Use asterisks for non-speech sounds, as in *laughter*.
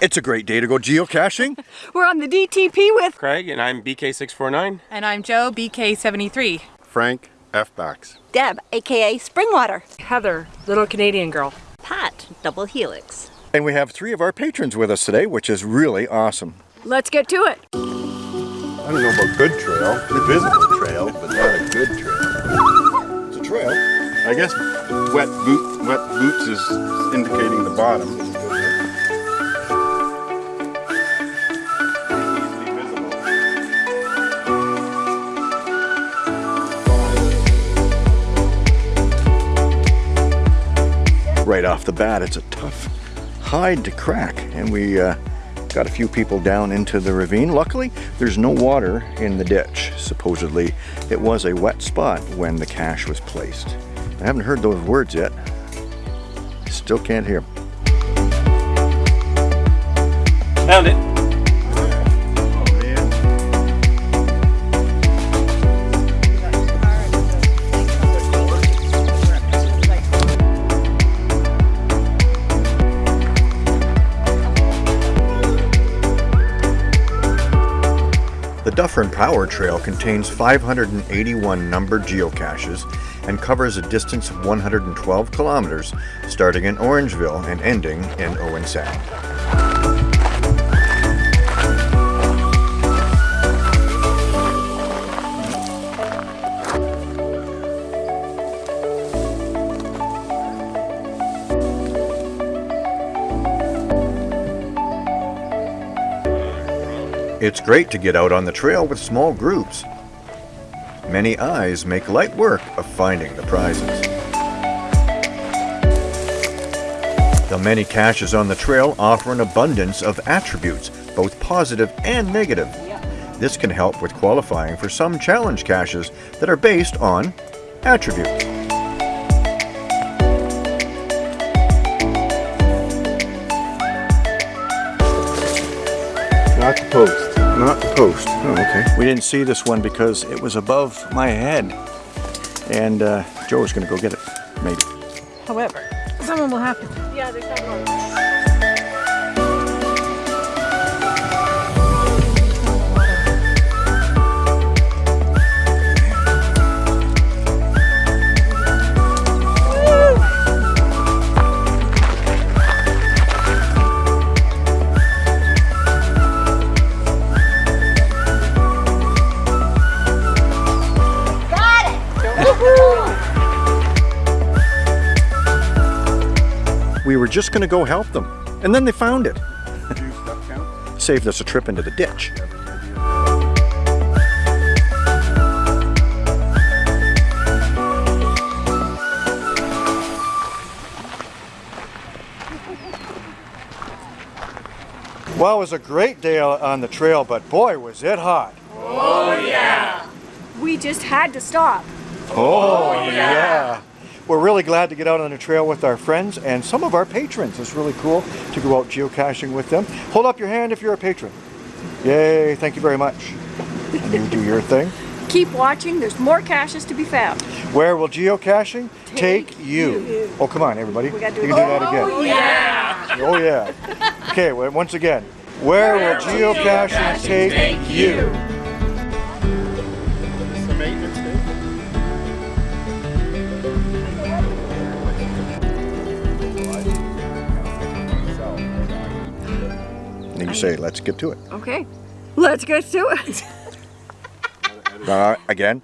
It's a great day to go geocaching. *laughs* We're on the DTP with Craig, and I'm BK649. And I'm Joe, BK73. Frank F. Bax. Deb, aka Springwater. Heather, little Canadian girl. Pat, double helix. And we have three of our patrons with us today, which is really awesome. Let's get to it. I don't know about good trail, a visible trail, but not a good trail. It's a trail. I guess wet boot, wet boots is indicating the bottom. Right off the bat, it's a tough hide to crack. And we uh, got a few people down into the ravine. Luckily, there's no water in the ditch. Supposedly, it was a wet spot when the cache was placed. I haven't heard those words yet. Still can't hear 'em. Found it. The Dufferin Power Trail contains 581 numbered geocaches and covers a distance of 112 kilometers, starting in Orangeville and ending in Owen Sound. It's great to get out on the trail with small groups. Many eyes make light work of finding the prizes. The many caches on the trail offer an abundance of attributes, both positive and negative. This can help with qualifying for some challenge caches that are based on attributes. Not the post. Not the post. Oh, okay. We didn't see this one because it was above my head. And uh, Joe's gonna go get it, maybe. However, someone will have to. We were just gonna go help them, and then they found it. *laughs* Saved us a trip into the ditch. Well, it was a great day on the trail, but boy, was it hot. Oh, yeah. We just had to stop. Oh, yeah. We're really glad to get out on the trail with our friends and some of our patrons. It's really cool to go out geocaching with them. Hold up your hand if you're a patron. Yay, thank you very much. And you do your thing. Keep watching, there's more caches to be found. Where will geocaching take, Take you? you. Oh, come on, everybody. We gotta do you can do that again. Oh, yeah. Oh, yeah. Okay, well, once again. Where, will geocaching, take, you? The And you say, let's get to it. Okay, let's get to it. *laughs* Uh, again.